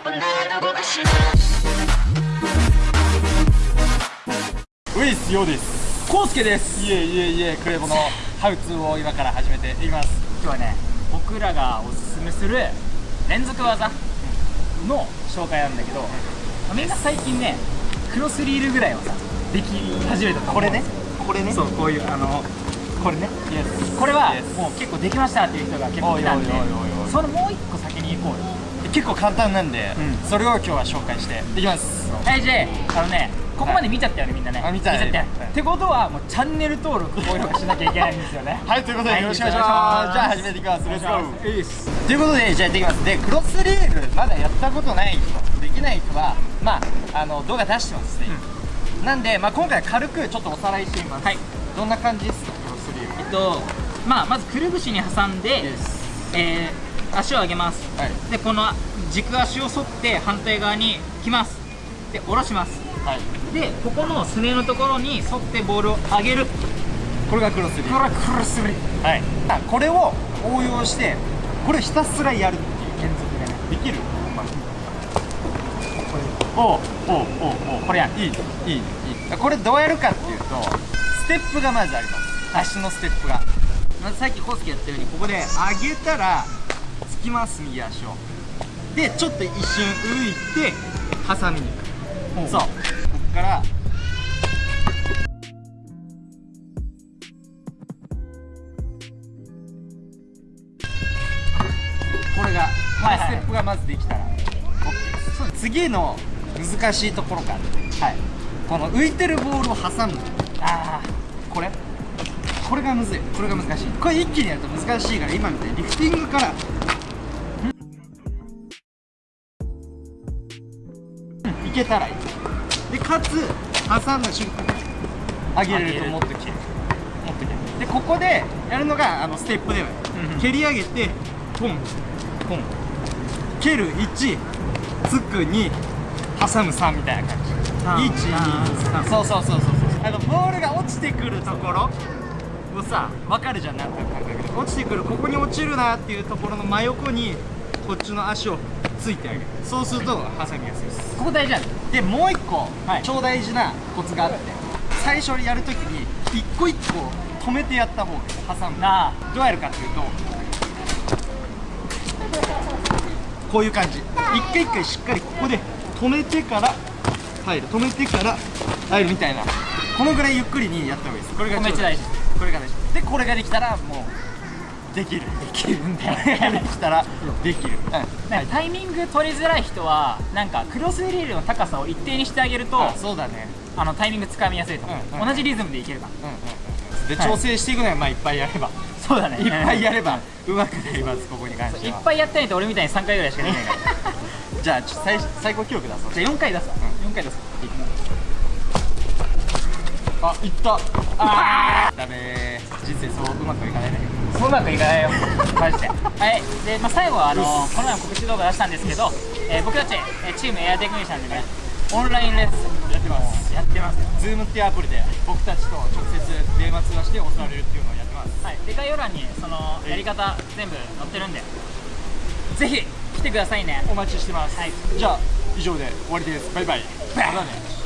ウイスヨです。コウスケです。いえいえいえクレボのハウツーを今から始めていきます。今日はね僕らがおすすめする連続技の紹介なんだけど、みんな最近ねクロスリールぐらいはさでき始めたこれね？これね？そうこういうあのこれね？これはもう結構できましたっていう人が結構来たんでそのもう一個先に行こうよ結構簡単なんで、うん。それを今日は紹介して。いきます。はいじゃああのねここまで見ちゃったよねみんなね。あ見ちゃったよはい。ってことはもうチャンネル登録高評価しなきゃいけないんですよね。はいということではい。よろしくお願いします、じゃあ始めていきます。レッツゴーということでじゃあやっていきます。でクロス。リールまだやったことない人できない人はまああの動画出してますね、なんで、まあ、今回軽くちょっとおさらいしてみます、はい。どんな感じですかクロスリール。えっとまあまずくるぶしに挟んで、えー足を上げます。はい。でこの軸足を沿って反対側に来ます。で下ろします。はい。でここのすねのところに沿ってボールを上げる。これがクロスリー。ルこれはクロスリー。ルはい、あこれを応用してこれひたすらやるっていう連続でねできる、まあ、おうおうおうおうこれやん。いいいいいい。これどうやるかっていうとステップがまずあります。足のステップが。まずさっきコウスケやったようにここで上げたらつきます右足を。でちょっと一瞬浮いて挟みに行く。そう。こっから。これが、はいはい。ステップがまずできたら。OK です。次の難しいところから。はい。この浮いてるボールを挟む。あこれ？これがむずい。これが難しい。これ一気にやると難しいから今みたいにリフティングから。いけたらいい。でかつ挟んだ瞬間に上げれるともっと切れるもっと切れる。でここでやるのがあのステップではうんうん。蹴り上げてポンポン。蹴る1つく2挟む3みたいな感じ。あー。あー123そうそうそうそうそう。あのボールが落ちてくるところをさ分かるじゃん。なんとなく感覚で。落ちてくるここに落ちるなっていうところの真横にこっちの足をついてあげる。そうすると挟みやすいですここ大事なんでもう一個、はい超大事なコツがあって。最初にやるときに一個一個止めてやった方がいい挟むなあどうやるかっていうとこういう感じ。一回一回しっかりここで止めてから入る。止めてから入るみたいな。このぐらいゆっくりにやった方がいいです。これがめっちゃ大事これが大事。でこれができたらもうできるで。きるんだよできたらできる、うん。なんかタイミング取りづらい人はなんかクロスリールの高さを一定にしてあげるとあそうだね。あのタイミングつかみやすいと思う、うんうん同じリズムでいけるから。うんうんうん。ではい。調整していくのはまあいっぱいやれば、そうだね。いっぱいやればうまくなりますここに関しては。いっぱいやったないと俺みたいに3回ぐらいしかできないから。じゃあ最最高記録出そう。じゃあ4回出すわ、4回出すあいった。あー。ダメー。人生そううまくいかないね。そううまくいかないよ。マジで。はい。で、まあ、最後はあのこの前も告知動画出したんですけど、えー僕たち、えーチームエアテクニシャンでねオンラインレッスンやってます。やってます。よ Zoom っていうアプリで僕たちと直接電話通話して教われるっていうのをやってます。はい、で概要欄にそのやり方全部載ってるんでぜひ来てくださいね。お待ちしてます、はい。じゃあ以上で終わりです。バイバイ。バイ。またね